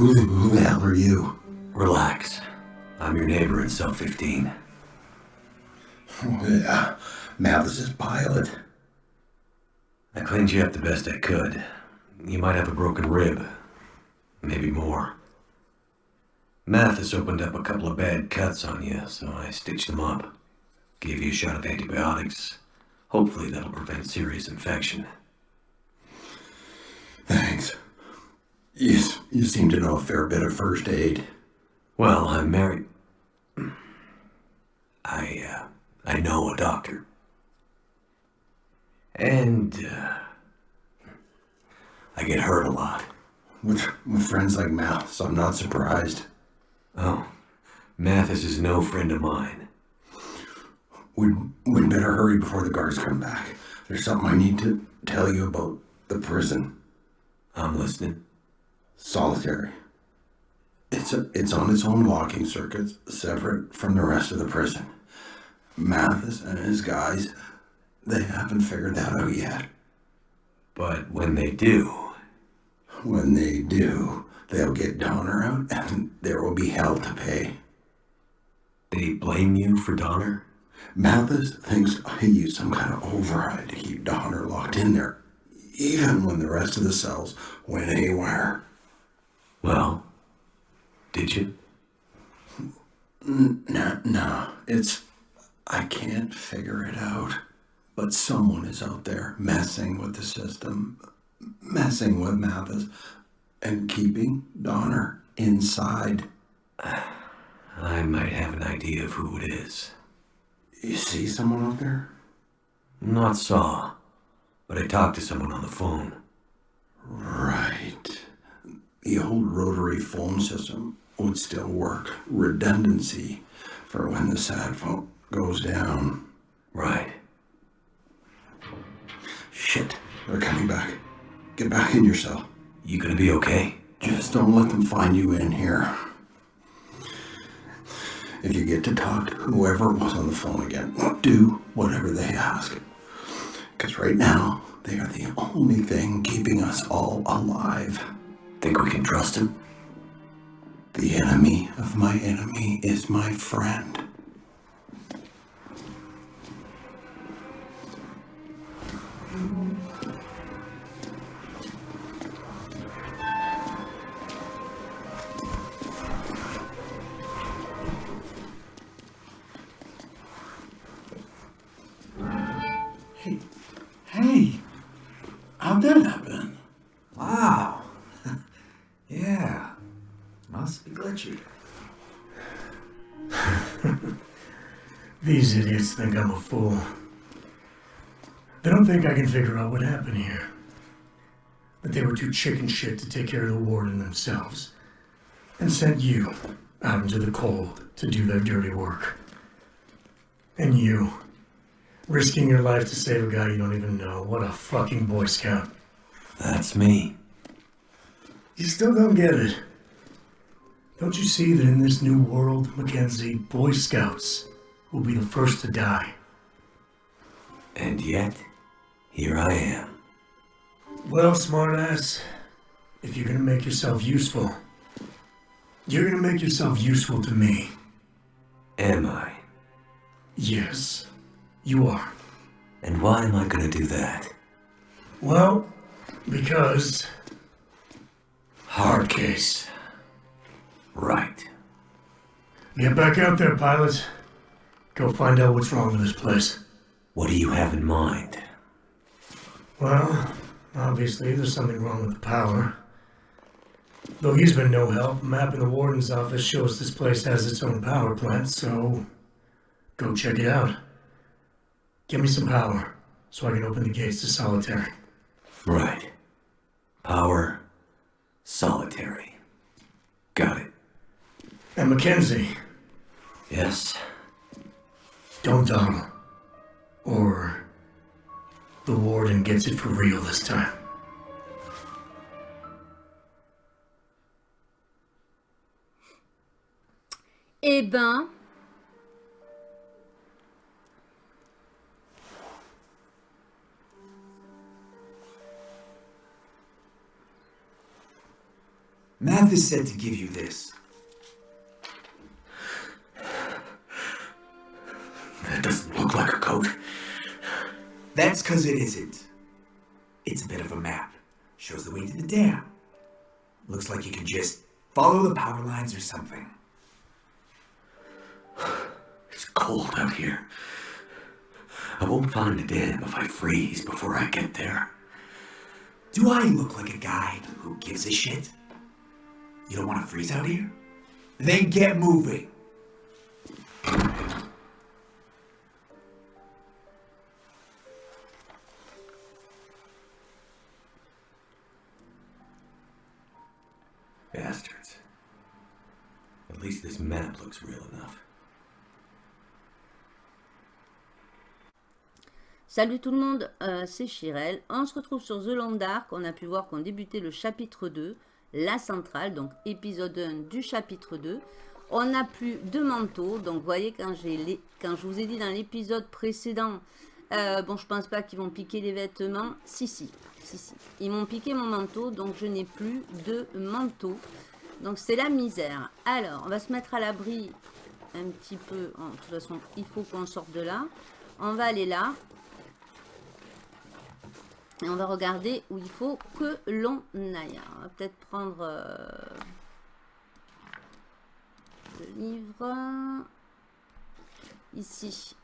Who the, who the hell are you? Relax. I'm your neighbor in cell 15. Oh, yeah, Mathis's pilot. I cleaned you up the best I could. You might have a broken rib. Maybe more. Mathis opened up a couple of bad cuts on you, so I stitched them up. Gave you a shot of antibiotics. Hopefully that'll prevent serious infection. Thanks. You, you seem to know a fair bit of first aid. Well, I'm married. I, uh, I know a doctor. And, uh, I get hurt a lot. With, with friends like Mathis, I'm not surprised. Oh, Mathis is no friend of mine. We'd, we'd better hurry before the guards come back. There's something I need to tell you about the prison. I'm listening. Solitary. It's, a, it's on its own walking circuits, separate from the rest of the prison. Mathis and his guys, they haven't figured that out yet. But when they do, When they do, they'll get Donner out and there will be hell to pay. they blame you for Donner? Mathis thinks I used some kind of override to keep Donner locked in there, even when the rest of the cells went haywire. Well, did you? No, no, it's. I can't figure it out. But someone is out there messing with the system, messing with Mathis, and keeping Donner inside. I might have an idea of who it is. You see someone out there? Not saw, but I talked to someone on the phone. Right. The old rotary phone system would still work. Redundancy for when the sad phone goes down. Right. Shit, they're coming back. Get back in your cell. You gonna be okay? Just don't let them find you in here. If you get to talk to whoever was on the phone again, do whatever they ask. Because right now, they are the only thing keeping us all alive. Think we can trust him? The enemy of my enemy is my friend. These idiots think I'm a fool. They don't think I can figure out what happened here. But they were too chicken shit to take care of the warden themselves. And sent you out into the cold to do their dirty work. And you, risking your life to save a guy you don't even know. What a fucking Boy Scout. That's me. You still don't get it. Don't you see that in this new world, Mackenzie, Boy Scouts will be the first to die? And yet, here I am. Well, smartass, if you're gonna make yourself useful, you're gonna make yourself useful to me. Am I? Yes, you are. And why am I gonna do that? Well, because Hard case. Right. get back out there, pilot. Go find out what's wrong with this place. What do you have in mind? Well, obviously there's something wrong with the power. Though he's been no help, a map in the warden's office shows this place has its own power plant, so go check it out. Give me some power, so I can open the gates to solitary. Right. Power. Solitary. Got it. And Mackenzie, Yes. Don't dawdle. Or the warden gets it for real this time. Eh ben, Math is said to give you this. That doesn't look like a coat. That's because it isn't. It's a bit of a map. Shows the way to the dam. Looks like you can just follow the power lines or something. It's cold out here. I won't find the dam if I freeze before I get there. Do I look like a guy who gives a shit? You don't want to freeze out here? Then get moving. Salut tout le monde, euh, c'est Chirel. On se retrouve sur The Long Dark. On a pu voir qu'on débutait le chapitre 2, la centrale, donc épisode 1 du chapitre 2. On n'a plus de manteau, donc vous voyez quand, les, quand je vous ai dit dans l'épisode précédent, euh, bon je pense pas qu'ils vont piquer les vêtements, si si, si si, ils m'ont piqué mon manteau, donc je n'ai plus de manteau, donc c'est la misère. Alors, on va se mettre à l'abri un petit peu, de toute façon il faut qu'on sorte de là, on va aller là, et on va regarder où il faut que l'on aille. On va peut-être prendre euh, le livre. Ici,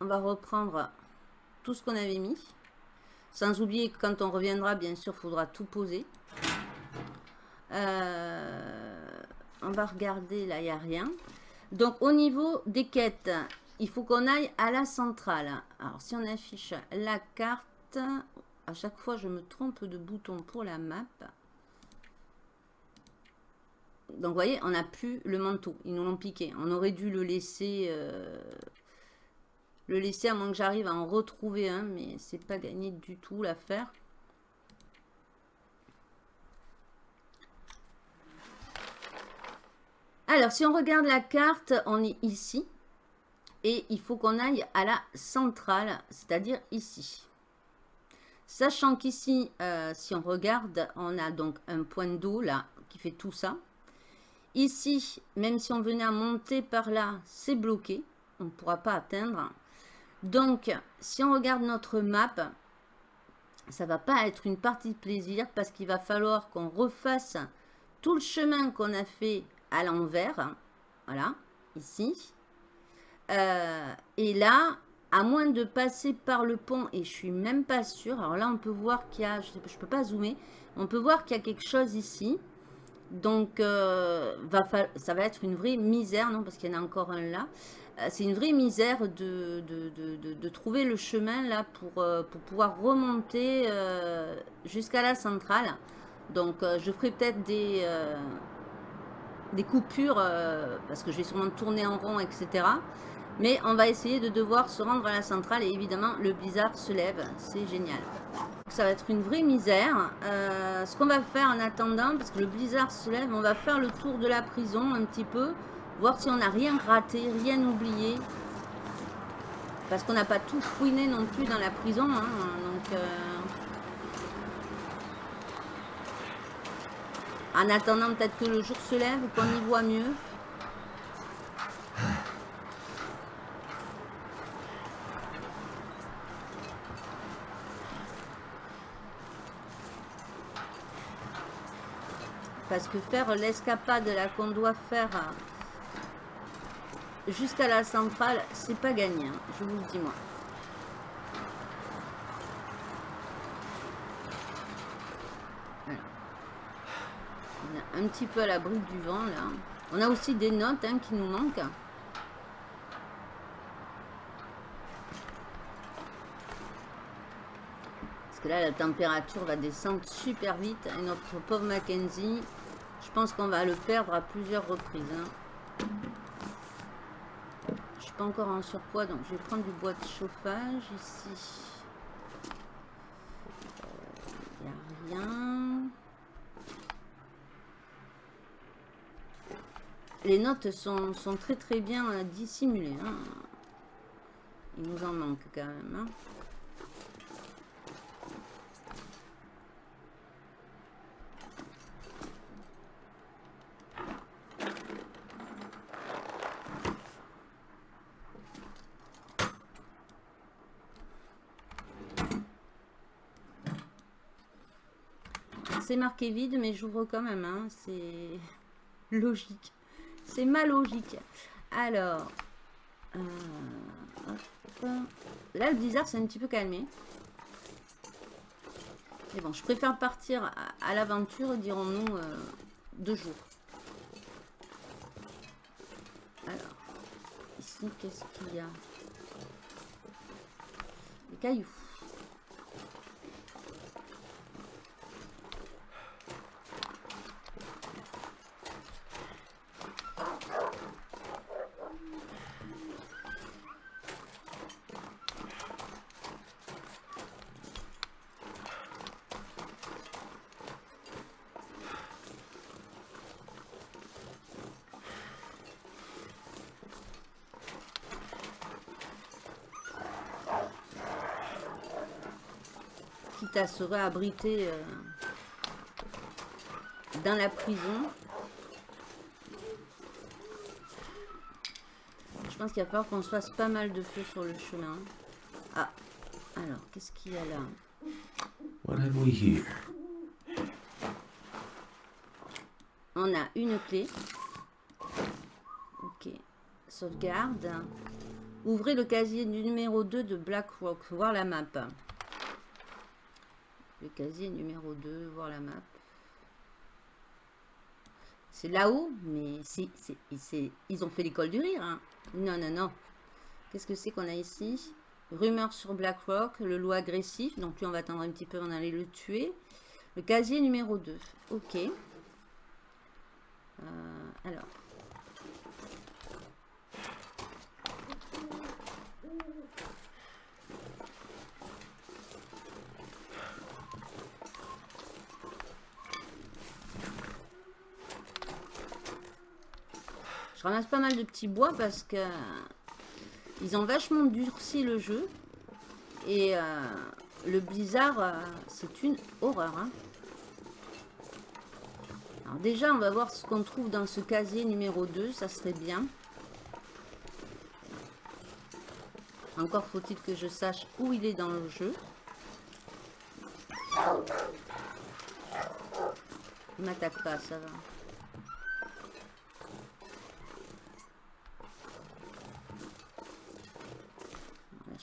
on va reprendre tout ce qu'on avait mis. Sans oublier que quand on reviendra, bien sûr, il faudra tout poser. Euh, on va regarder, là, il n'y a rien. Donc, au niveau des quêtes, il faut qu'on aille à la centrale. Alors, si on affiche la carte, à chaque fois, je me trompe de bouton pour la map. Donc, vous voyez, on n'a plus le manteau. Ils nous l'ont piqué. On aurait dû le laisser... Euh, le laisser à moins que j'arrive à en retrouver un. Mais c'est pas gagné du tout l'affaire. Alors, si on regarde la carte, on est ici. Et il faut qu'on aille à la centrale, c'est-à-dire ici. Sachant qu'ici, euh, si on regarde, on a donc un point d'eau là qui fait tout ça. Ici, même si on venait à monter par là, c'est bloqué. On ne pourra pas atteindre. Donc, si on regarde notre map, ça va pas être une partie de plaisir parce qu'il va falloir qu'on refasse tout le chemin qu'on a fait à l'envers. Voilà, ici. Euh, et là, à moins de passer par le pont, et je suis même pas sûre. Alors là, on peut voir qu'il y a, je ne peux pas zoomer, on peut voir qu'il y a quelque chose ici. Donc, euh, ça va être une vraie misère, non, parce qu'il y en a encore un là. Euh, c'est une vraie misère de, trouver le chemin là pour pouvoir remonter jusqu'à la centrale. Donc, je ferai peut-être des, des coupures, parce que je vais sûrement tourner en rond, etc. Mais on va essayer de devoir se rendre à la centrale et évidemment le blizzard se lève. C'est génial. Ça va être une vraie misère. Euh, ce qu'on va faire en attendant, parce que le blizzard se lève, on va faire le tour de la prison un petit peu. Voir si on n'a rien raté, rien oublié. Parce qu'on n'a pas tout fouiné non plus dans la prison. Hein, donc... Euh, en attendant peut-être que le jour se lève, qu'on y voit mieux. Parce que faire l'escapade là qu'on doit faire jusqu'à la centrale, c'est pas gagné, hein, je vous le dis moi. Un petit peu à l'abri du vent là. On a aussi des notes hein, qui nous manquent. Parce que là, la température va descendre super vite. Et notre pauvre Mackenzie, je pense qu'on va le perdre à plusieurs reprises. Hein. Je suis pas encore en surpoids, donc je vais prendre du bois de chauffage ici. les notes sont, sont, très très bien euh, dissimulées. Hein. Il nous en manque quand même. Hein. C'est marqué vide, mais j'ouvre quand même. Hein. C'est logique. C'est ma logique. Alors, euh, là le blizzard c'est un petit peu calmé. Mais bon, je préfère partir à, l'aventure, dirons-nous, euh, deux jours. Alors, ici, qu'est-ce qu'il y a? Des cailloux. Serait abrité euh, dans la prison. Je pense qu'il va falloir qu'on se fasse pas mal de feu sur le chemin. Ah, alors, qu'est-ce qu'il y a là? What have we here? On a une clé. Ok. Sauvegarde. Ouvrez le casier numéro 2 de Black Rock. Voir la map. Casier numéro 2, voir la map. C'est là-haut, mais si, ils ont fait l'école du rire. Hein. Non, non, non. Qu'est-ce que c'est qu'on a ici? Rumeur sur BlackRock, le loup agressif. Donc lui, on va attendre un petit peu, on allait le tuer. Le casier numéro 2. Ok. Euh, alors. Je ramasse pas mal de petits bois parce que ils ont vachement durci le jeu. Et euh, le blizzard, euh, c'est une horreur. Hein. Alors déjà, on va voir ce qu'on trouve dans ce casier numéro 2. Ça serait bien. Encore faut-il que je sache où il est dans le jeu. Il m'attaque pas, ça va.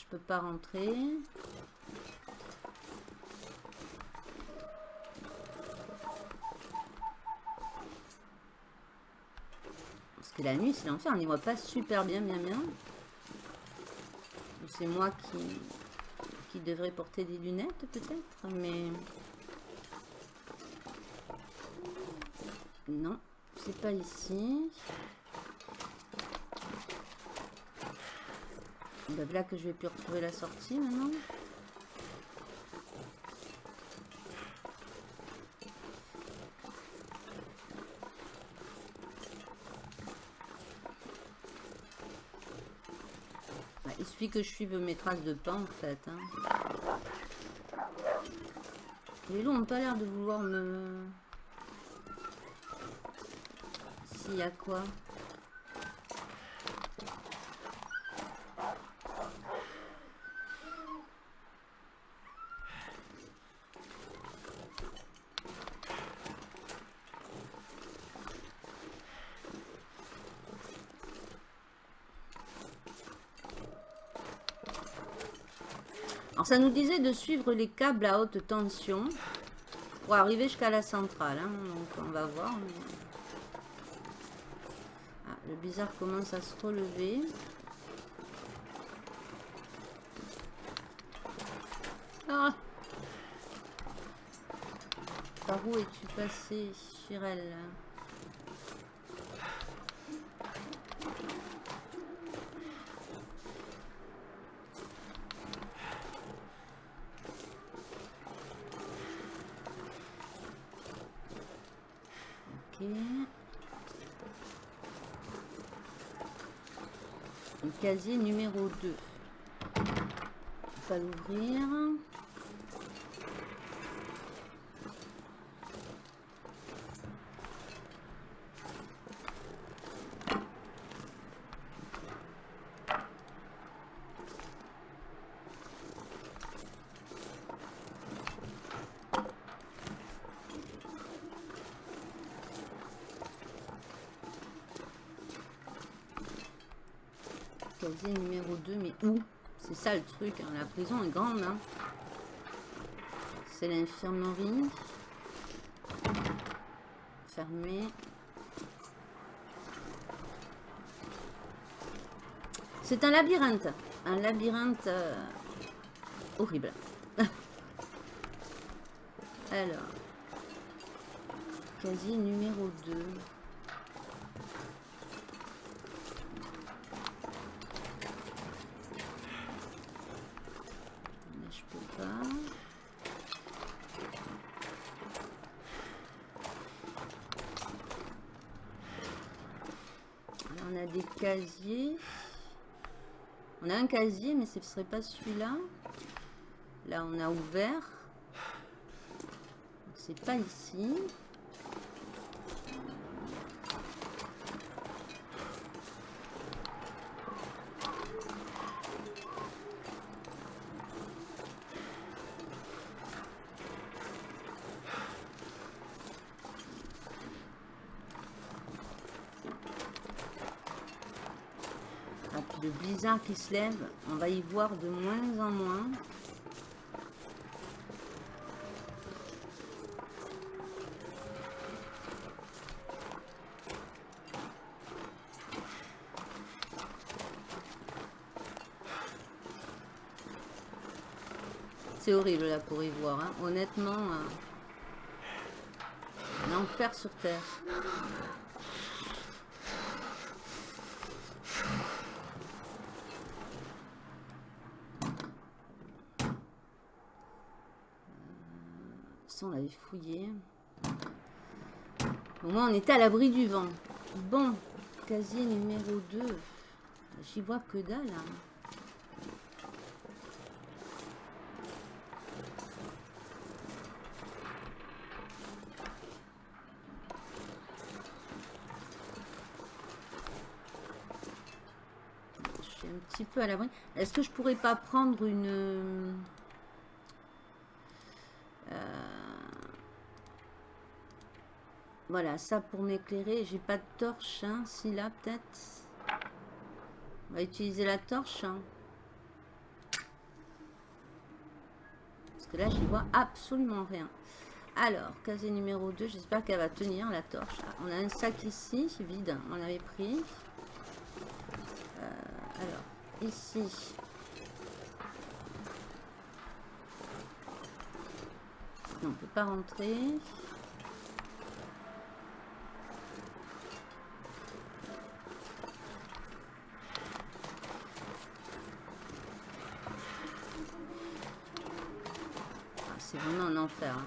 Peux pas rentrer. Parce que la nuit, c'est l'enfer. On n'y voit pas super bien, bien, bien. C'est moi qui, qui devrais porter des lunettes, peut-être. Mais... Non, c'est pas ici. Bah, là que je vais plus retrouver la sortie maintenant. Bah, il suffit que je suive mes traces de pas en fait. Hein. Les loups n'ont pas l'air de vouloir me... S'il y a quoi ça nous disait de suivre les câbles à haute tension pour arriver jusqu'à la centrale. Hein. Donc on va voir. Ah, le bizarre commence à se relever. Ah Par où es-tu passé, Chirel numéro 2. On va l'ouvrir. Numéro 2, mais où? C'est ça le truc, hein, la prison est grande. Hein. C'est l'infirmerie. Fermé. C'est un labyrinthe. Un labyrinthe euh, horrible. Alors. Casier numéro 2. Là, je peux pas. Là, on des casiers. On a un casier, mais ce ne serait pas celui-là. Là, on a ouvert. C'est pas ici. Ah, puis le blizzard se lève, on va y voir de moins en moins. C'est horrible là pour y voir, hein. honnêtement. euh, un enfer sur terre. L'avait fouillé. Au moins, on était à l'abri du vent. Bon, casier numéro 2. J'y vois que dalle. hein. Je suis un petit peu à l'abri. Est-ce que je pourrais pas prendre une... euh, Voilà, ça pour m'éclairer. J'ai pas de torche, hein. Si là, peut-être. On va utiliser la torche. hein. Parce que là, j'y vois absolument rien. Alors, casier numéro 2, j'espère qu'elle va tenir la torche. Ah, on a un sac ici, vide, on avait pris. Euh, alors, ici. On peut pas rentrer. Ah, C'est vraiment un enfer. hein.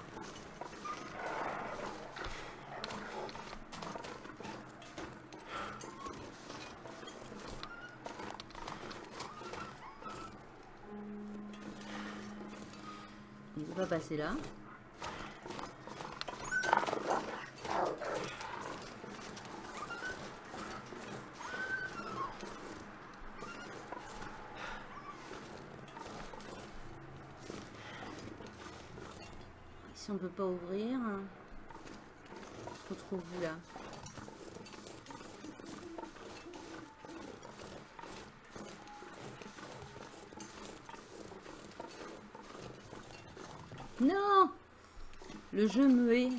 Il ne peut pas passer là. Pas ouvrir, retrouve-vous là. Non Le jeu me hait.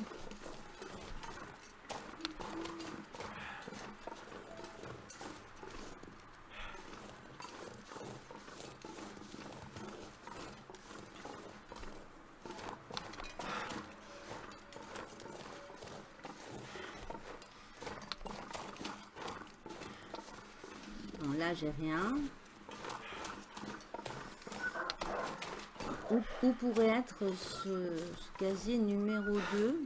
Bon, là, j'ai rien. Où, pourrait être ce, ce casier numéro 2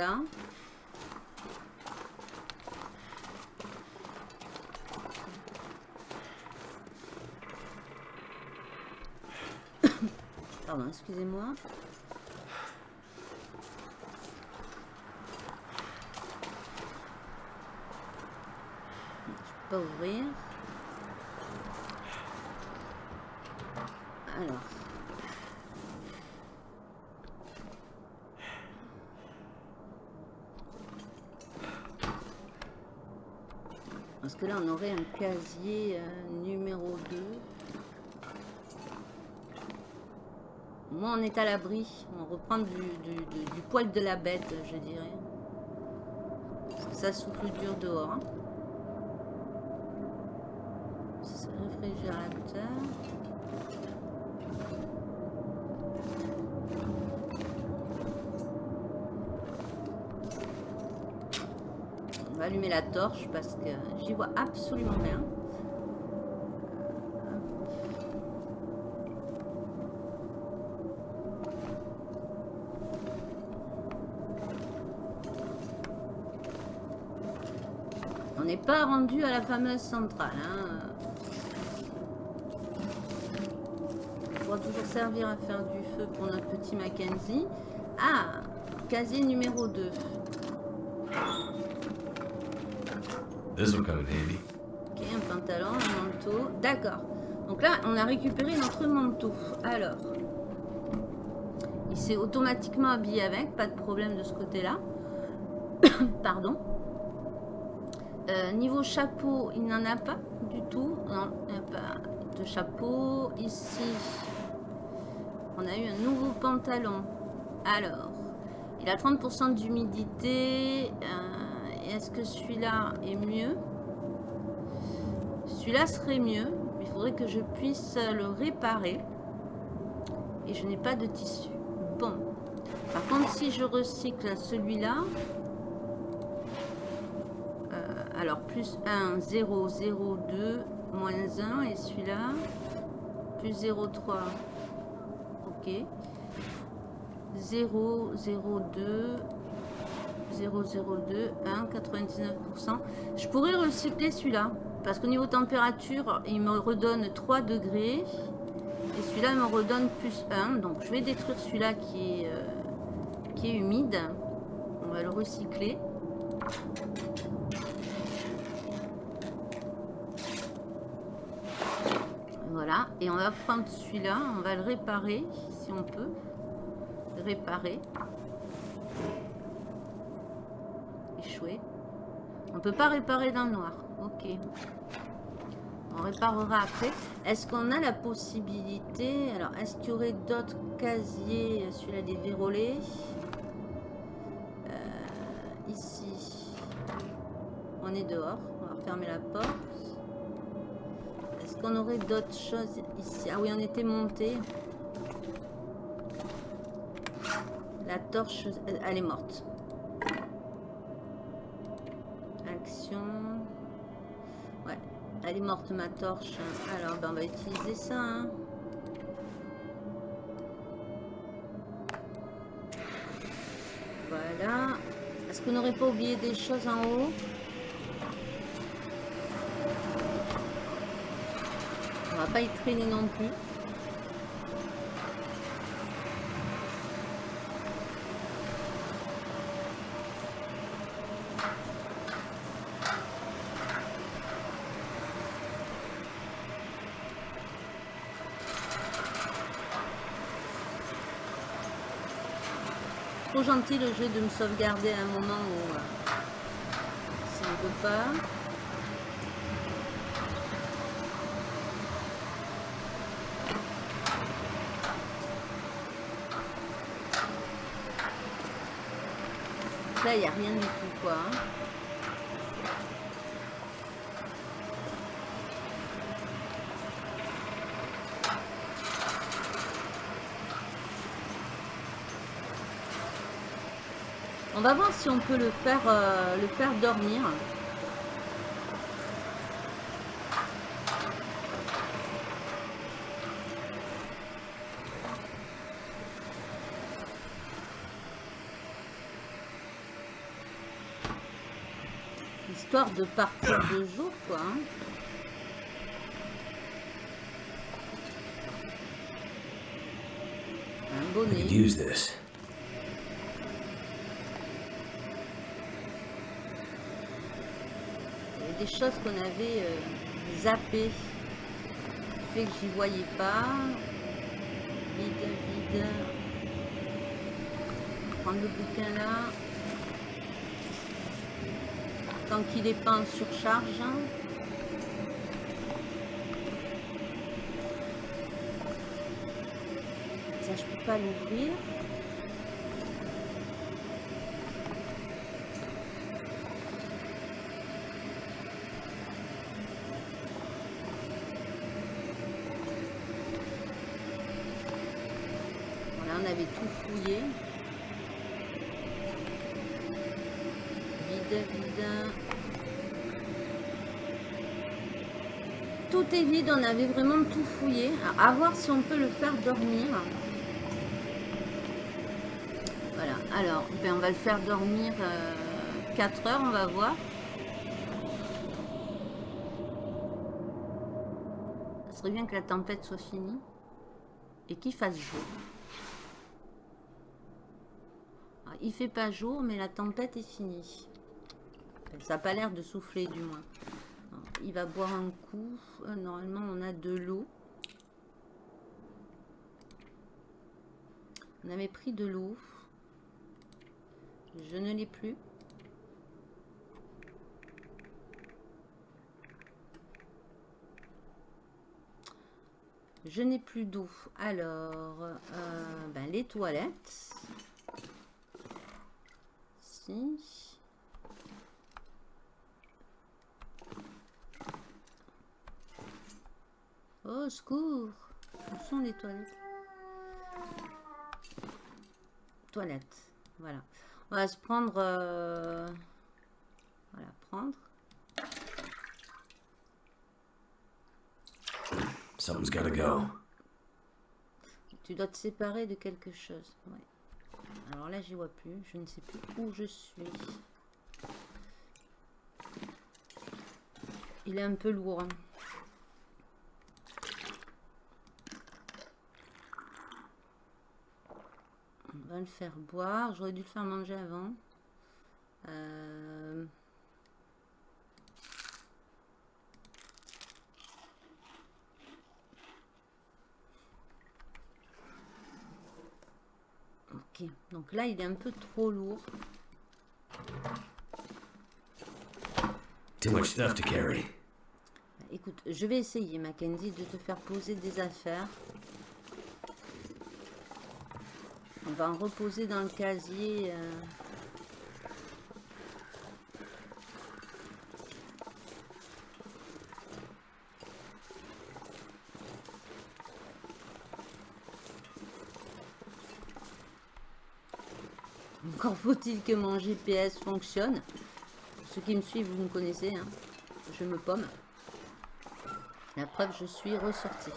là. Pardon, excusez-moi. Je peux pas ouvrir. On aurait un casier euh, numéro 2. Moi, on est à l'abri. On reprend du, du, du- poil de la bête, je dirais. Ça souffle dur dehors. hein. Réfrigérateur. Allumer la torche parce que j'y vois absolument rien. On n'est pas rendu à la fameuse centrale. Hein. Toujours servir à faire du feu pour notre petit Mackenzie. Ah, casier numéro 2. Ok, un pantalon, un manteau. D'accord. Donc là, on a récupéré notre manteau. Alors, il s'est automatiquement habillé avec, pas de problème de ce côté-là. Pardon. Euh, niveau chapeau, il n'en a pas du tout. Non, il n'y a pas de chapeau. Ici, on a eu un nouveau pantalon. Alors, il a 30% d'humidité. Euh, Est-ce que celui-là est mieux? Celui-là serait mieux, il faudrait que je puisse le réparer. Et je n'ai pas de tissu. Bon. Par contre, si je recycle celui-là... euh, alors, plus 1, 0, 0, 2, moins 1. Et celui-là, plus 0, 3. Ok. 0, 0, 2... 002, 1, 99%. Je pourrais recycler celui-là. Parce qu'au niveau température, il me redonne 3 degrés. Et celui-là me redonne plus 1. Donc je vais détruire celui-là qui, est, euh, qui est humide. On va le recycler. Voilà. Et on va prendre celui-là. On va le réparer, si on peut. Réparer. On peut pas réparer dans le noir. Ok. On réparera après. Est-ce qu'on a la possibilité... Alors, est-ce qu'il y aurait d'autres casiers Celui-là dévérolé. Euh, ici. On est dehors. On va refermer la porte. Est-ce qu'on aurait d'autres choses ici? Ah oui, on était monté. La torche, elle est morte. Morte ma torche. Alors, ben, on va utiliser ça. hein. Voilà. Est-ce qu'on n'aurait pas oublié des choses en haut? On va pas y traîner non plus. Gentil le jeu de me sauvegarder à un moment où euh, ça ne peut pas. Là, il n'y a rien du tout, quoi. On va voir si on peut le faire, euh, le faire dormir. Histoire de partir de jour, quoi. hein. I bonnet. could use this. Il y avait des choses qu'on avait euh, zappées. Fait que j'y voyais pas. Vide, vide. Prendre le bouquin là. Tant qu'il est pas en surcharge. Ça, je peux pas l'ouvrir. Voilà, on avait tout fouillé. Vide, vide. Vide, on avait vraiment tout fouillé. À voir si on peut le faire dormir. Voilà, alors, ben, on va le faire dormir 4 heures, on va voir. Ça serait bien que la tempête soit finie et qu'il fasse jour. Ah, il fait pas jour, mais la tempête est finie. Ça n'a pas l'air de souffler, du moins. Alors, il va boire un coup. Euh, Normalement, on a de l'eau. On avait pris de l'eau. Je ne l'ai plus. Je n'ai plus d'eau. Alors, euh, ben, les toilettes. Oh, secours Où sont les toilettes? Toilettes. Voilà. On va se prendre... euh, Voilà, prendre. Something's gotta go. Tu dois te séparer de quelque chose. Ouais. Alors là, j'y vois plus. Je ne sais plus où je suis. Il est un peu lourd. hein. On va le faire boire. J'aurais dû le faire manger avant. Euh, Ok. Donc là, il est un peu trop lourd. Too much stuff to carry. Écoute, je vais essayer, Mackenzie, de te faire poser des affaires. On va en reposer dans le casier. euh. Encore faut-il que mon GPS fonctionne. Ceux qui me suivent, vous me connaissez. hein. Je me pomme. La preuve, je suis ressortie.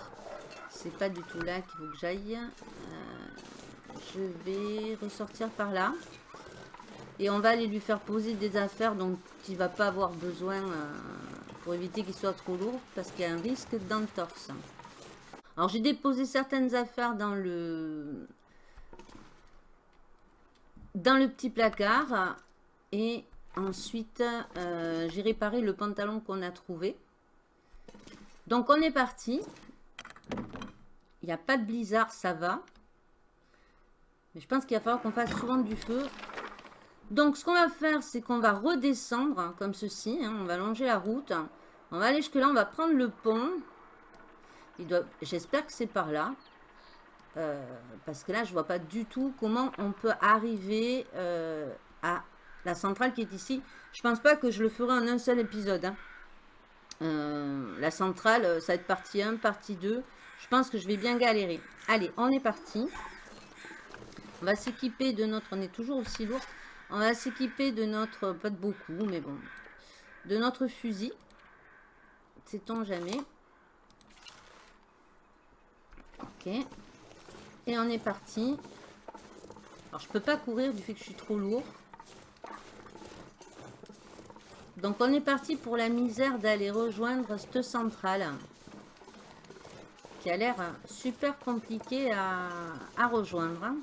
C'est pas du tout là qu'il faut que j'aille. Euh, je vais ressortir par là. Et on va aller lui faire poser des affaires dont il va pas avoir besoin euh, pour éviter qu'il soit trop lourd parce qu'il y a un risque d'entorse. Alors j'ai déposé certaines affaires dans le dans le petit placard et ensuite euh, j'ai réparé le pantalon qu'on a trouvé. Donc on est parti. Il n'y a pas de blizzard, ça va. Mais je pense qu'il va falloir qu'on fasse souvent du feu. Donc ce qu'on va faire, c'est qu'on va redescendre hein, comme ceci. hein. on va longer la route. On va aller jusque là, on va prendre le pont. J'espère que c'est par là. Euh, parce que là, je vois pas du tout comment on peut arriver euh, à la centrale qui est ici. Je pense pas que je le ferai en un seul épisode. hein. Euh, la centrale, ça va être partie 1, partie 2. Je pense que je vais bien galérer. Allez, on est parti. On va s'équiper de notre... On est toujours aussi lourd. On va s'équiper de notre... Pas de beaucoup, mais bon. De notre fusil. Sait-on jamais. Ok. Et on est parti. Alors, je peux pas courir du fait que je suis trop lourd. Donc, on est parti pour la misère d'aller rejoindre cette centrale. qui a l'air super compliqué à, à rejoindre.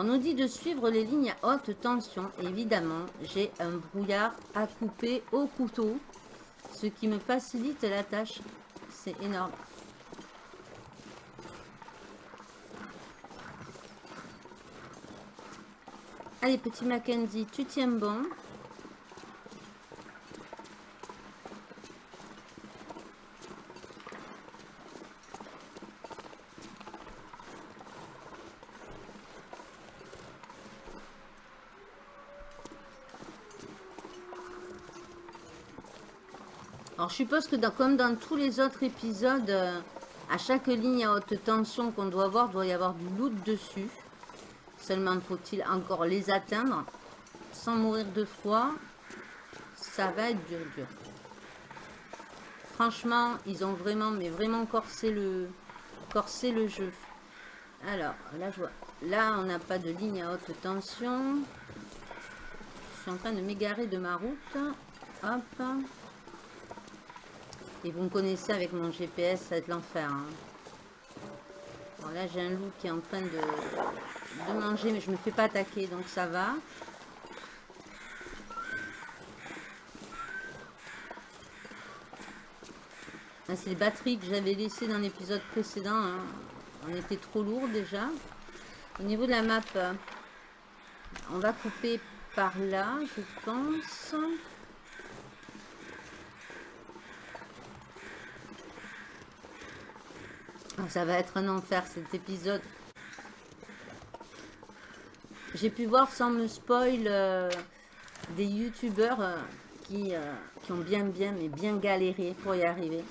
On nous dit de suivre les lignes à haute tension. Évidemment, j'ai un brouillard à couper au couteau, ce qui me facilite la tâche. C'est énorme. Allez, petit Mackenzie, tu tiens bon. Suppose que comme dans tous les autres épisodes, euh, à chaque ligne à haute tension qu'on doit voir, doit y avoir du loot dessus. Seulement faut-il encore les atteindre sans mourir de froid. Ça va être dur, dur. Franchement, ils ont vraiment, mais vraiment corsé le, corsé le jeu. Alors, là, je vois. Là, on n'a pas de ligne à haute tension. Je suis en train de m'égarer de ma route. Hop. Vous me connaissez avec mon GPS, ça va être l'enfer. hein. Là, j'ai un loup qui est en train de, manger, mais je me fais pas attaquer, donc ça va. Ah, C'est les batteries que j'avais laissées dans l'épisode précédent. hein. On était trop lourd déjà. Au niveau de la map, on va couper par là, je pense. Ça va être un enfer cet épisode. J'ai pu voir sans me spoil euh, des youtubeurs euh, qui, euh, qui ont bien bien mais bien galéré pour y arriver.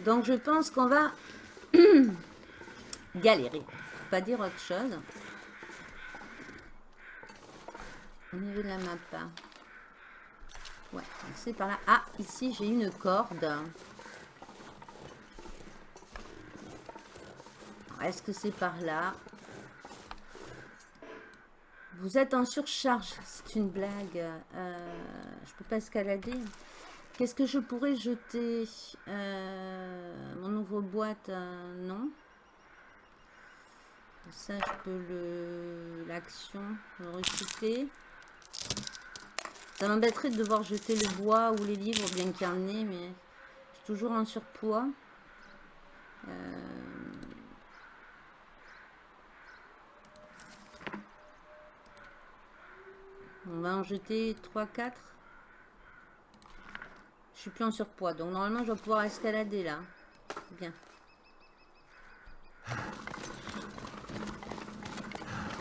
Donc je pense qu'on va galérer. Pas dire autre chose. Au niveau de la map. Ouais, c'est par là. Ah, ici j'ai une corde. Est-ce que c'est par là? Vous êtes en surcharge. C'est une blague. Euh, je peux pas escalader. Qu'est-ce que je pourrais jeter? Euh, Mon ouvre-boîte, euh, non. Ça, je peux le l'action, le recycler. Ça m'embêterait de devoir jeter le bois ou les livres, bien qu'il y en ait, mais je toujours en surpoids. On va en jeter 3-4. Je suis plus en surpoids, donc normalement je vais pouvoir escalader là. Bien.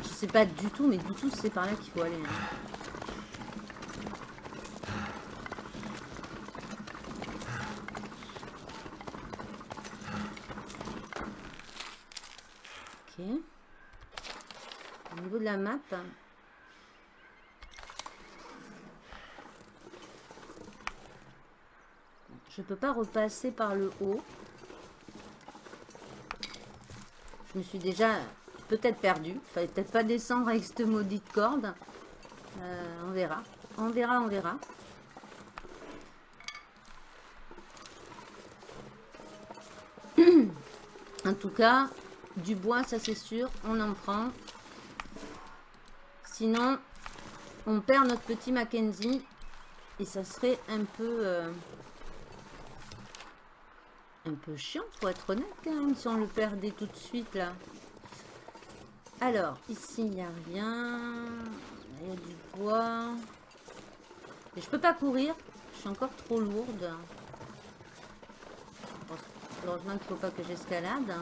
Je sais pas du tout, mais du tout c'est par là qu'il faut aller. hein. Ok. Au niveau de la map, je peux pas repasser par le haut. Je me suis déjà peut-être perdu. Fallait peut-être pas descendre avec cette maudite corde. Euh, on verra. On verra, on verra. En tout cas, du bois, ça c'est sûr, on en prend. Sinon, on perd notre petit Mackenzie. Et ça serait un peu... euh, un peu chiant, faut être honnête quand même, si on le perdait tout de suite là. Alors, ici, il n'y a rien. Il y a du bois. Et je peux pas courir. Je suis encore trop lourde. Heureusement qu'il faut pas que j'escalade.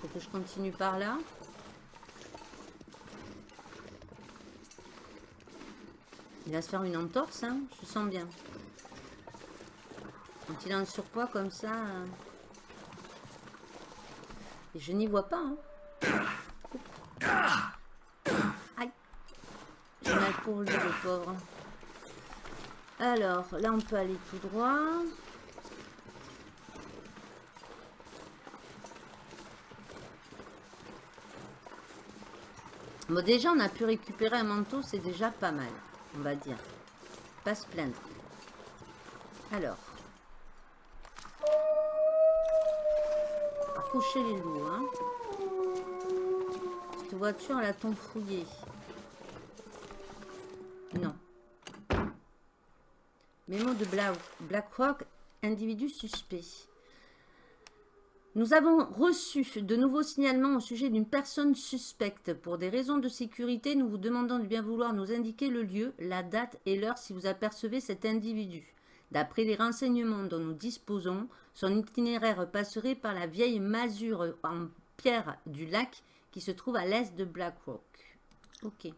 Faut que je continue par là. Il va se faire une entorse, hein je sens bien. Quand il est en surpoids comme ça... euh, Et je n'y vois pas. Hein. Aïe. J'ai mal pour lui, le pauvre. Alors, là, on peut aller tout droit. Bon, déjà, on a pu récupérer un manteau, c'est déjà pas mal, on va dire. Pas se plaindre. Alors. Accrocher les loups, hein. Cette voiture, elle a ton fouillé. Non. Mémo de Bla- BlackRock, individu suspect. Nous avons reçu de nouveaux signalements au sujet d'une personne suspecte. Pour des raisons de sécurité, nous vous demandons de bien vouloir nous indiquer le lieu, la date et l'heure si vous apercevez cet individu. D'après les renseignements dont nous disposons, son itinéraire passerait par la vieille masure en pierre du lac qui se trouve à l'est de Blackrock. Ok.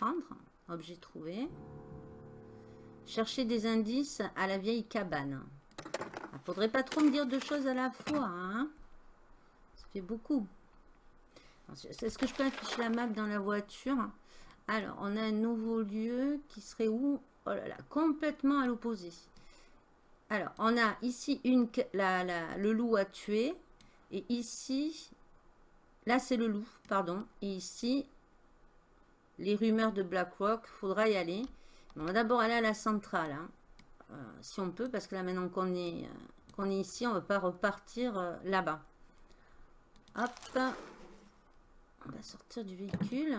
Prendre. Objet trouvé. Chercher des indices à la vieille cabane. Faudrait pas trop me dire deux choses à la fois. Hein Ça fait beaucoup. Est-ce que je peux afficher la map dans la voiture? Alors, on a un nouveau lieu qui serait où? Oh là là, complètement à l'opposé. Alors, on a ici une, la, la, le loup à tuer. Et ici, là c'est le loup, pardon. Et ici, les rumeurs de BlackRock, faudra y aller. On va d'abord aller à la centrale, hein. euh, si on peut, parce que là maintenant qu'on est, euh, qu'on est ici, on ne va pas repartir euh, là-bas. Hop, on va sortir du véhicule.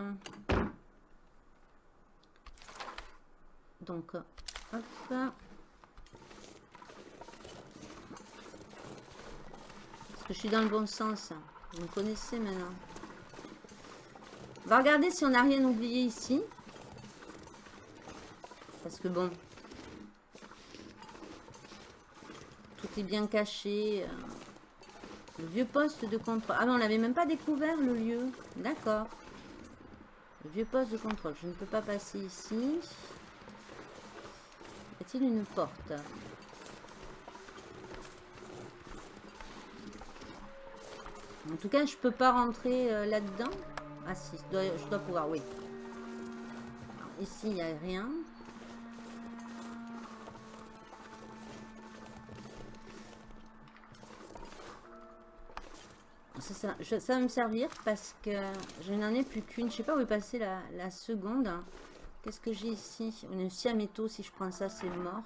Donc, hop. Est-ce que je suis dans le bon sens Vous me connaissez maintenant. On va regarder si on n'a rien oublié ici. Parce que bon, est bien caché. Le vieux poste de contrôle. Ah mais on n'avait même pas découvert le lieu. D'accord. Le vieux poste de contrôle. Je ne peux pas passer ici. Y a-t-il une porte? En tout cas, je peux pas rentrer euh, là-dedans? Ah si, je dois, pouvoir, oui. Ici, il n'y a rien. Ça, va me servir parce que je n'en ai plus qu'une. Je sais pas où est passée la, la seconde. Qu'est-ce que j'ai ici? Une siaméto, si je prends ça, c'est mort.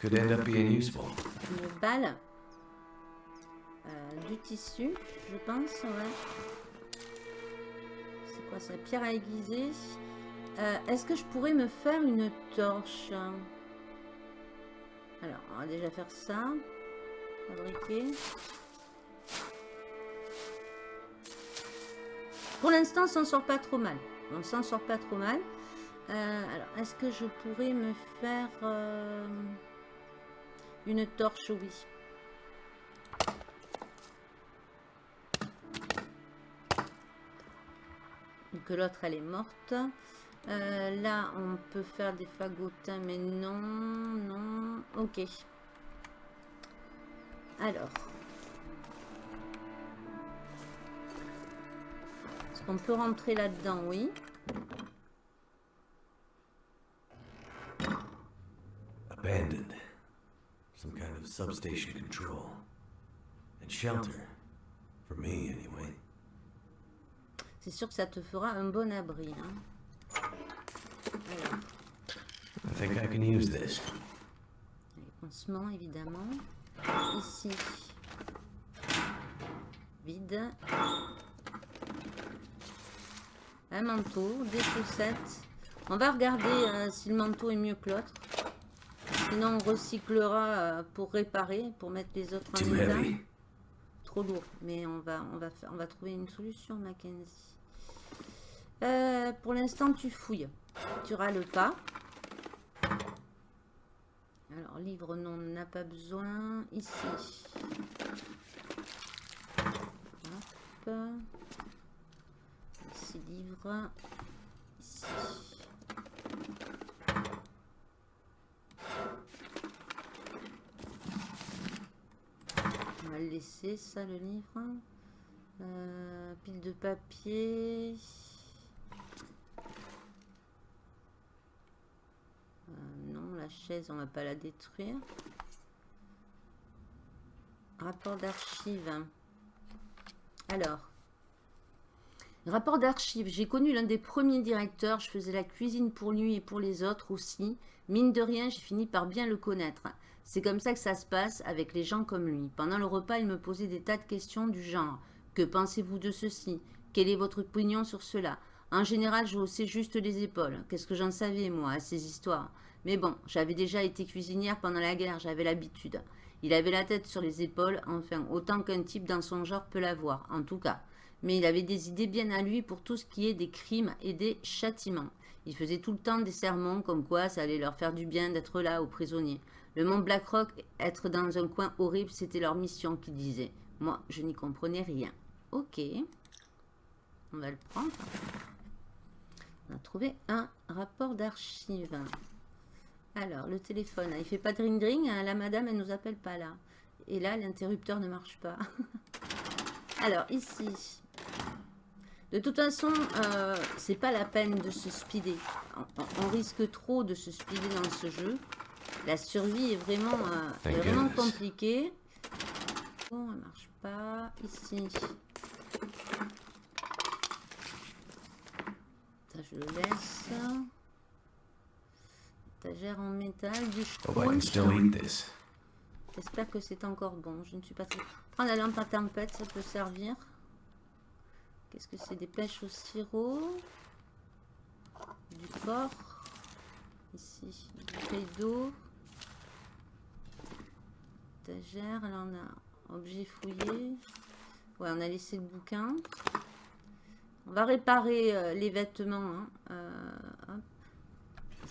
Could end up being useful. Une balle. Euh, du tissu, je pense, ouais. C'est quoi ça? Pierre à aiguiser. Euh, Est-ce que je pourrais me faire une torche? Alors, on va déjà faire ça. Fabriquer. Pour l'instant, on s'en sort pas trop mal. On s'en sort pas trop mal. Euh, alors, est-ce que je pourrais me faire euh, une torche? Oui. Donc l'autre, elle est morte. Euh, là, on peut faire des fagotins, mais non, non. Ok. Alors. On peut rentrer là-dedans, oui. Abandoned. Some kind of substation control. And shelter. For me, anyway. C'est sûr que ça te fera un bon abri. Hein. Alors. I think I can use this. Les pansements, évidemment. Ici. Vide. Un manteau, des chaussettes. On va regarder euh, si le manteau est mieux que l'autre. Sinon, on recyclera euh, pour réparer, pour mettre les autres en état. Trop lourd, mais on va, on va, faire, on va trouver une solution, Mackenzie. Euh, pour l'instant, tu fouilles. Tu râles pas. Alors, livre, non, on n'a pas besoin. Ici. Hop. Livre. Ici. On va le laisser, ça, le livre. Euh, pile de papier. Euh, non, la chaise, on va pas la détruire. Rapport d'archives. Alors. Rapport d'archives. J'ai connu l'un des premiers directeurs. Je faisais la cuisine pour lui et pour les autres aussi. Mine de rien, j'ai fini par bien le connaître. C'est comme ça que ça se passe avec les gens comme lui. Pendant le repas, il me posait des tas de questions du genre « Que pensez-vous de ceci? Quelle est votre opinion sur cela ?» En général, je haussais juste les épaules. Qu'est-ce que j'en savais, moi, à ces histoires? Mais bon, j'avais déjà été cuisinière pendant la guerre, j'avais l'habitude. Il avait la tête sur les épaules, enfin, autant qu'un type dans son genre peut l'avoir, en tout cas mais il avait des idées bien à lui pour tout ce qui est des crimes et des châtiments. Il faisait tout le temps des sermons comme quoi ça allait leur faire du bien d'être là aux prisonniers. Le mont Blackrock, être dans un coin horrible, c'était leur mission, qu'il disait. Moi, je n'y comprenais rien. Ok. On va le prendre. On a trouvé un rapport d'archives. Alors, le téléphone, il fait pas de ring-ring. Hein, la madame, elle nous appelle pas là. Et là, l'interrupteur ne marche pas. Alors, ici, de toute façon, euh, c'est pas la peine de se speeder. On, risque trop de se speeder dans ce jeu. La survie est vraiment, euh, vraiment compliquée. Bon, elle marche pas. Ici. Ça, je le laisse. Étagère en métal, du J'espère que c'est encore bon. Je ne suis pas... Prendre la lampe à tempête, ça peut servir. Qu'est-ce que c'est Des pêches au sirop. Du porc. Ici, du bouteille d'eau. Étagère. Là, on a objet fouillé. Ouais, on a laissé le bouquin. On va réparer euh, les vêtements. Hein. Euh,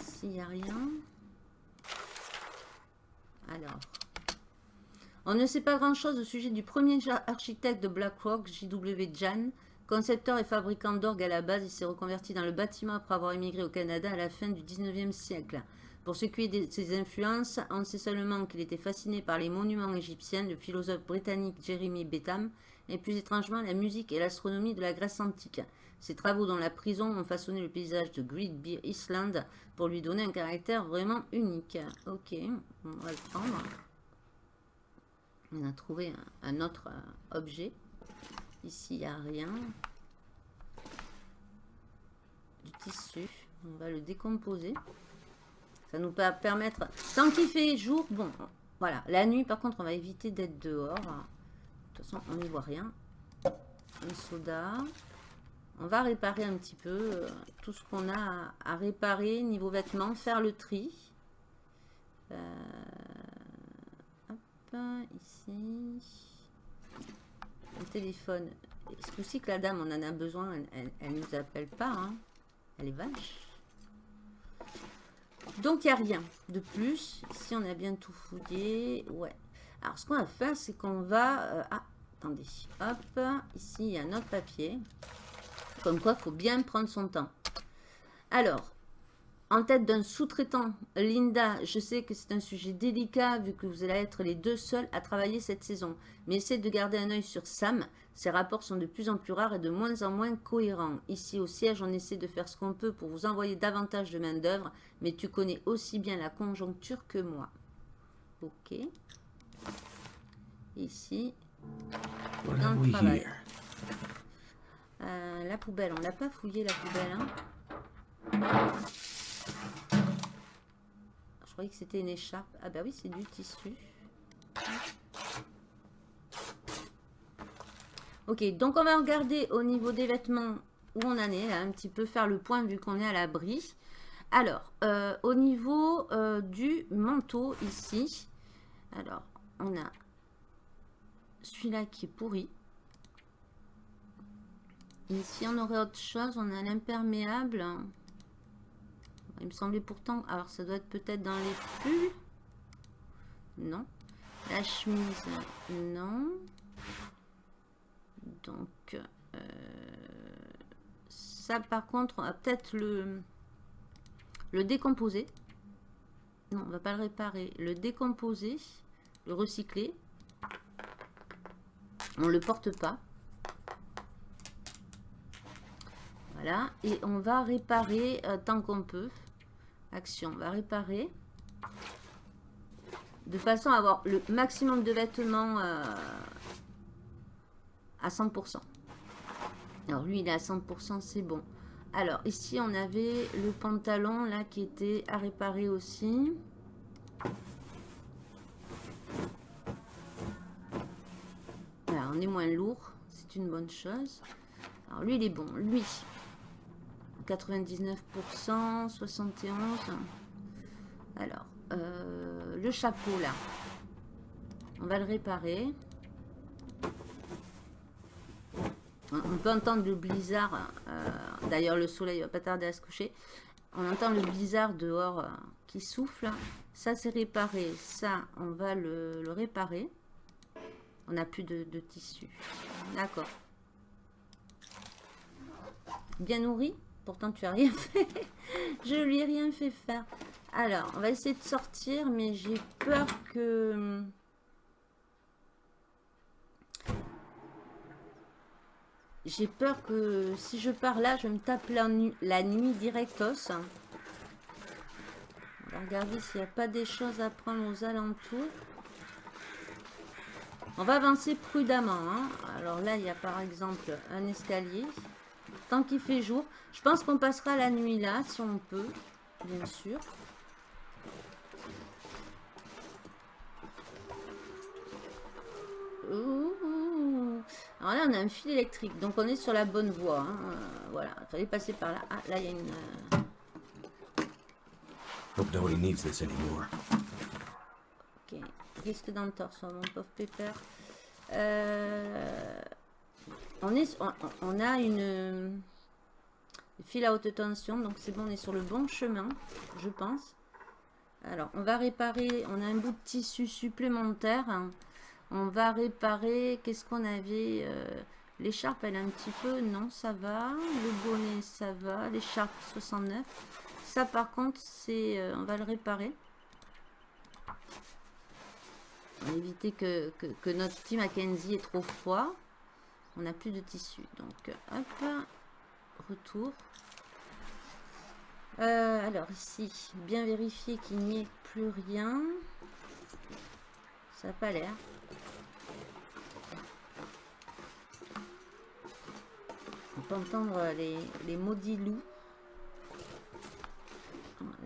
Ici, il n'y a rien. Alors. On ne sait pas grand-chose au sujet du premier architecte de BlackRock, J.W. Jan, Concepteur et fabricant d'orgue à la base, il s'est reconverti dans le bâtiment après avoir émigré au Canada à la fin du 19e siècle. Pour ce qui est de ses influences, on sait seulement qu'il était fasciné par les monuments égyptiens, le philosophe britannique Jeremy Bentham, et plus étrangement la musique et l'astronomie de la Grèce antique. Ses travaux dans la prison ont façonné le paysage de Great Bear Island pour lui donner un caractère vraiment unique. Ok, on va le prendre. On a trouvé un, autre euh, objet. Ici, il n'y a rien. Du tissu. On va le décomposer. Ça nous va permettre... Tant qu'il fait jour, bon, voilà. La nuit, par contre, on va éviter d'être dehors. De toute façon, on n'y voit rien. Un soda. On va réparer un petit peu euh, tout ce qu'on a à, réparer niveau vêtements. Faire le tri. Euh, hop, ici le téléphone. C'est aussi que la dame, on en a besoin, elle, ne nous appelle pas. Hein. Elle est vache. Donc, il n'y a rien de plus. Ici, on a bien tout fouillé. Ouais. Alors, ce qu'on va faire, c'est qu'on va... Euh, ah, attendez. Hop, ici, il y a un autre papier. Comme quoi, il faut bien prendre son temps. Alors, en tête d'un sous-traitant, Linda, je sais que c'est un sujet délicat vu que vous allez être les deux seuls à travailler cette saison. Mais essayez de garder un œil sur Sam. Ses rapports sont de plus en plus rares et de moins en moins cohérents. Ici au siège, on essaie de faire ce qu'on peut pour vous envoyer davantage de main d'œuvre. Mais tu connais aussi bien la conjoncture que moi. Ok. Ici. Euh, la poubelle, on l'a pas fouillé la poubelle. Hein je croyais que c'était une écharpe. Ah bah oui, c'est du tissu. Ok, donc on va regarder au niveau des vêtements où on en est, un petit peu faire le point vu qu'on est à l'abri. Alors, euh, au niveau euh, du manteau ici, alors on a celui-là qui est pourri. Ici, on aurait autre chose, on a l'imperméable. Il me semblait pourtant... Alors, ça doit être peut-être dans les pulls. Non. La chemise, non. Donc, euh, ça, par contre, on va peut-être le, le décomposer. Non, on va pas le réparer. Le décomposer, le recycler. On le porte pas. Et on va réparer euh, tant qu'on peut. Action, on va réparer. De façon à avoir le maximum de vêtements euh, à 100%. Alors lui, il est à 100%, c'est bon. Alors ici, on avait le pantalon là qui était à réparer aussi. On est moins lourd, c'est une bonne chose. Alors lui, il est bon. Lui, 99%, 71. Alors, euh, le chapeau là, on va le réparer. On peut entendre le blizzard. euh, D'ailleurs, le soleil va pas tarder à se coucher. On entend le blizzard dehors euh, qui souffle. Ça, c'est réparé. Ça, on va le, réparer. On n'a plus de tissu. D'accord. Bien nourri? Pourtant, tu as rien fait. Je lui ai rien fait faire. Alors, on va essayer de sortir, mais j'ai peur que... J'ai peur que si je pars là, je me tape la, nu- la nuit directos. On va regarder s'il n'y a pas des choses à prendre aux alentours. On va avancer prudemment. hein. Alors là, il y a par exemple un escalier. Tant qu'il fait jour. Je pense qu'on passera la nuit là, si on peut. Bien sûr. Alors là, on a un fil électrique, donc on est sur la bonne voie. hein. Euh, voilà, il fallait passer par là. Ah, là, il y a une... euh, Hope nobody needs this anymore. Ok, risque d'entorse, mon pauvre pépère. Euh, on, a une fil à haute tension, donc c'est bon, on est sur le bon chemin, je pense. Alors, on va réparer, on a un bout de tissu supplémentaire. On va réparer, qu'est-ce qu'on avait euh, L'écharpe, elle est un petit peu, non, ça va. Le bonnet, ça va. L'écharpe, 69. Ça, par contre, c'est, euh, on va le réparer. On va éviter que, que, que notre petit Mackenzie est trop froid. On n'a plus de tissu. Donc, hop, retour. Euh, alors ici, bien vérifier qu'il n'y ait plus rien. Ça n'a pas l'air. On peut entendre les, les maudits loups.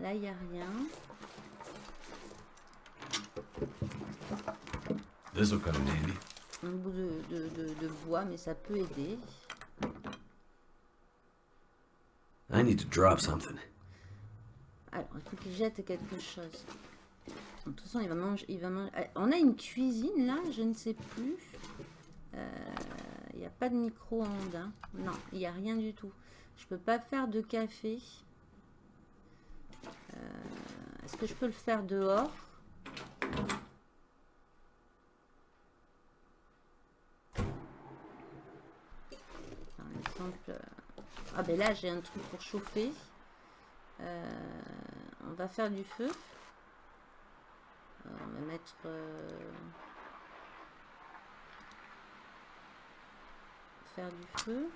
Là, il n'y a rien. Handy. Un bout de, de- de- de bois, mais ça peut aider. I need to drop something. Alors, il faut qu'il jette quelque chose. De toute façon, il va manger. Il va manger. Ah, On a une cuisine là, je ne sais plus. Euh, Il n'y a pas de micro-ondes. hein. Non, il n'y a rien du tout. Je peux pas faire de café. Euh, Est-ce que je peux le faire dehors Par exemple. euh, Ah ben là, j'ai un truc pour chauffer. Euh, on va faire du feu. Euh, on va mettre... euh, Faire du feu.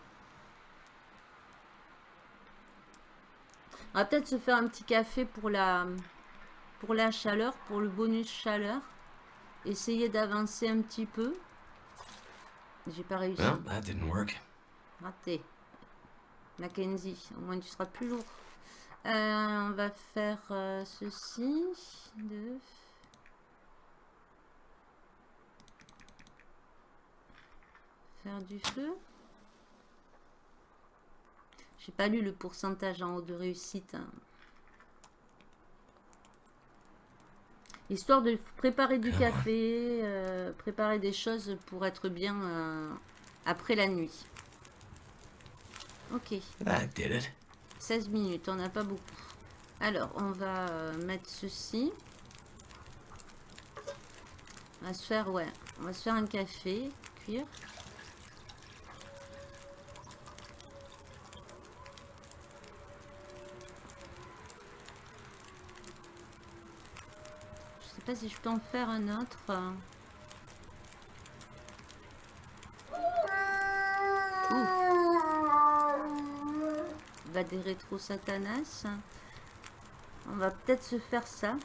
On va peut-être se faire un petit café pour la, pour la chaleur, pour le bonus chaleur. Essayer d'avancer un petit peu. J'ai pas réussi. Well, that didn't work. Raté. Mackenzie, au moins tu seras plus lourd. Euh, on va faire euh, ceci. Faire du feu. J'ai pas lu le pourcentage en haut de réussite. hein. Histoire de préparer du café, euh, préparer des choses pour être bien après la nuit. Ok, That did it. 16 minutes, on n'a pas beaucoup. Alors, on va euh, mettre ceci. On va se faire, ouais, on va se faire un café, cuire. Je sais pas si je peux en faire un autre. Euh. des rétro satanas. On va peut-être se faire ça.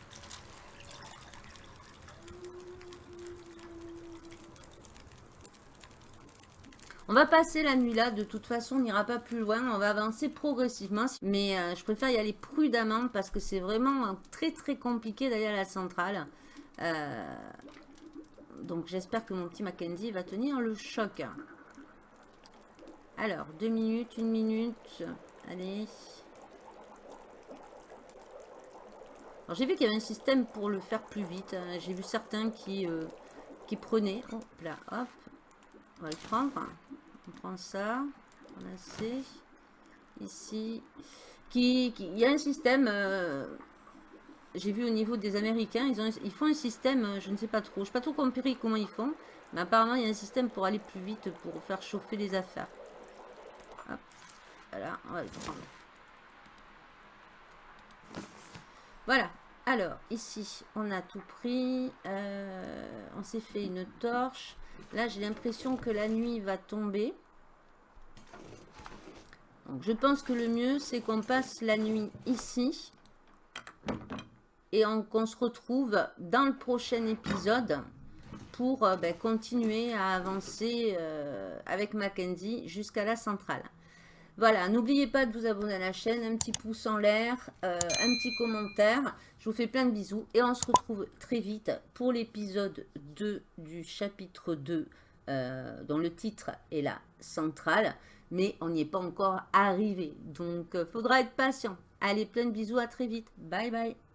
On va passer la nuit là, de toute façon, on n'ira pas plus loin, on va avancer progressivement. Mais euh, je préfère y aller prudemment parce que c'est vraiment très très compliqué d'aller à la centrale. Euh, donc j'espère que mon petit Mackenzie va tenir le choc. Alors, deux minutes, une minute, allez. j'ai vu qu'il y avait un système pour le faire plus vite. Hein. J'ai vu certains qui, euh, qui prenaient. Hop là, hop. On va le prendre. On prend ça. On a C. Ici. Qui, il y a un système. Euh, j'ai vu au niveau des Américains, ils, ont, ils font un système, euh, je ne sais pas trop, je ne sais pas trop comment ils font, mais apparemment il y a un système pour aller plus vite, pour faire chauffer les affaires. Voilà, alors ici on a tout pris, euh, on s'est fait une torche, Là, j'ai l'impression que la nuit va tomber. Donc, je pense que le mieux, c'est qu'on passe la nuit ici. Et qu'on se retrouve dans le prochain épisode pour euh, ben, continuer à avancer euh, avec Mackenzie jusqu'à la centrale. Voilà, n'oubliez pas de vous abonner à la chaîne, un petit pouce en l'air, euh, un petit commentaire. Je vous fais plein de bisous et on se retrouve très vite pour l'épisode 2 du chapitre 2 euh, dont le titre est la centrale. Mais on n'y est pas encore arrivé, donc euh, faudra être patient. Allez, plein de bisous, à très vite. Bye bye